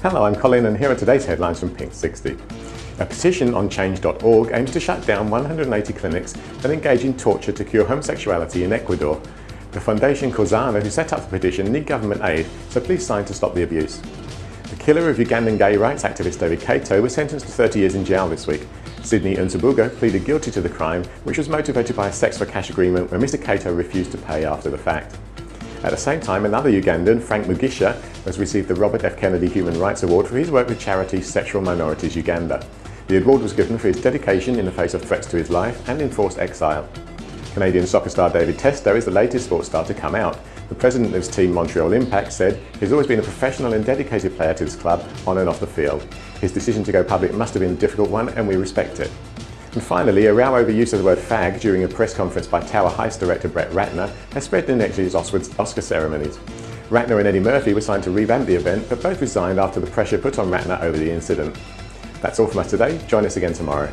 Hello, I'm Colin and here are today's headlines from Pink 60. A petition on change.org aims to shut down 180 clinics that engage in torture to cure homosexuality in Ecuador. The Foundation Causana, who set up the petition, need government aid, so please sign to stop the abuse. The killer of Ugandan gay rights activist David Kato was sentenced to 30 years in jail this week. Sydney Nsubuga pleaded guilty to the crime, which was motivated by a sex for cash agreement where Mr Kato refused to pay after the fact. At the same time, another Ugandan, Frank Mugisha, has received the Robert F. Kennedy Human Rights Award for his work with charity Sexual Minorities Uganda. The award was given for his dedication in the face of threats to his life and enforced exile. Canadian soccer star David Testo is the latest sports star to come out. The president of his team Montreal Impact said he's always been a professional and dedicated player to his club on and off the field. His decision to go public must have been a difficult one and we respect it. And finally, a row over use of the word fag during a press conference by Tower Heist director Brett Ratner has spread in next year's Oscar ceremonies. Ratner and Eddie Murphy were signed to revamp the event, but both resigned after the pressure put on Ratner over the incident. That's all from us today. Join us again tomorrow.